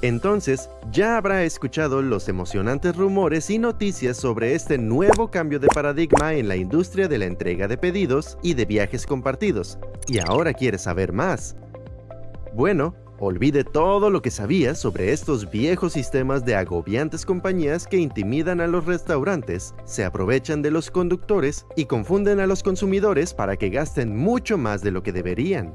Entonces, ya habrá escuchado los emocionantes rumores y noticias sobre este nuevo cambio de paradigma en la industria de la entrega de pedidos y de viajes compartidos, y ahora quiere saber más. Bueno, olvide todo lo que sabía sobre estos viejos sistemas de agobiantes compañías que intimidan a los restaurantes, se aprovechan de los conductores y confunden a los consumidores para que gasten mucho más de lo que deberían.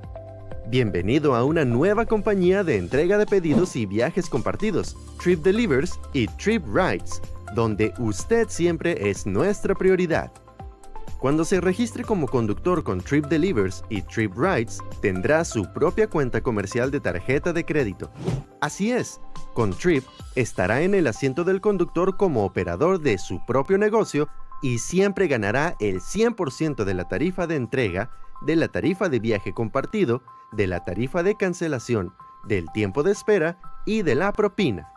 Bienvenido a una nueva compañía de entrega de pedidos y viajes compartidos, Trip Delivers y Trip Rides, donde usted siempre es nuestra prioridad. Cuando se registre como conductor con Trip Delivers y Trip Rides, tendrá su propia cuenta comercial de tarjeta de crédito. Así es, con Trip estará en el asiento del conductor como operador de su propio negocio y siempre ganará el 100% de la tarifa de entrega, de la tarifa de viaje compartido de la tarifa de cancelación, del tiempo de espera y de la propina.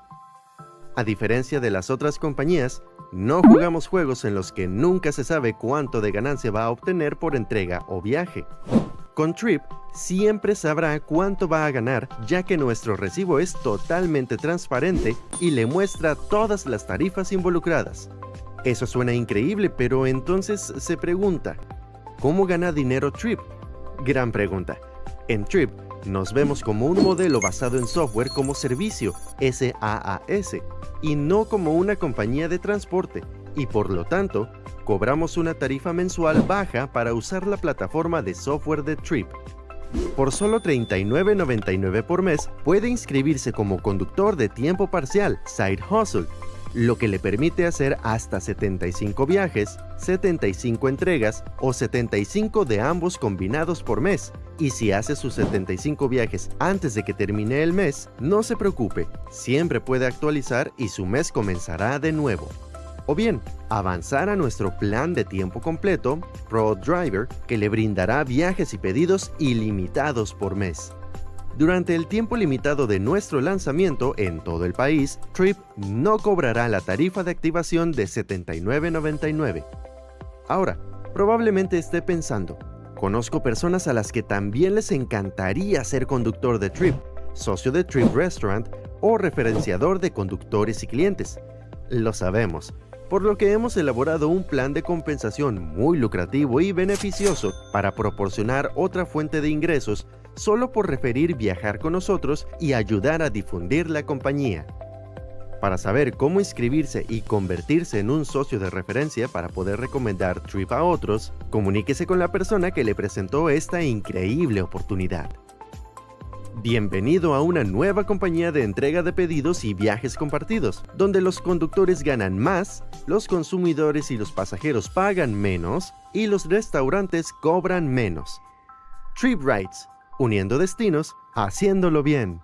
A diferencia de las otras compañías, no jugamos juegos en los que nunca se sabe cuánto de ganancia va a obtener por entrega o viaje. Con Trip, siempre sabrá cuánto va a ganar, ya que nuestro recibo es totalmente transparente y le muestra todas las tarifas involucradas. Eso suena increíble, pero entonces se pregunta, ¿cómo gana dinero Trip? Gran pregunta. En Trip, nos vemos como un modelo basado en software como servicio, SaaS, y no como una compañía de transporte, y por lo tanto, cobramos una tarifa mensual baja para usar la plataforma de software de Trip. Por solo $39.99 por mes, puede inscribirse como conductor de tiempo parcial, Side Hustle, lo que le permite hacer hasta 75 viajes, 75 entregas o 75 de ambos combinados por mes. Y si hace sus 75 viajes antes de que termine el mes, no se preocupe, siempre puede actualizar y su mes comenzará de nuevo. O bien, avanzar a nuestro plan de tiempo completo, Pro Driver, que le brindará viajes y pedidos ilimitados por mes. Durante el tiempo limitado de nuestro lanzamiento en todo el país, Trip no cobrará la tarifa de activación de $79.99. Ahora, probablemente esté pensando, conozco personas a las que también les encantaría ser conductor de Trip, socio de Trip Restaurant o referenciador de conductores y clientes. Lo sabemos, por lo que hemos elaborado un plan de compensación muy lucrativo y beneficioso para proporcionar otra fuente de ingresos solo por referir viajar con nosotros y ayudar a difundir la compañía. Para saber cómo inscribirse y convertirse en un socio de referencia para poder recomendar Trip a otros, comuníquese con la persona que le presentó esta increíble oportunidad. Bienvenido a una nueva compañía de entrega de pedidos y viajes compartidos, donde los conductores ganan más, los consumidores y los pasajeros pagan menos y los restaurantes cobran menos. Trip uniendo destinos, haciéndolo bien.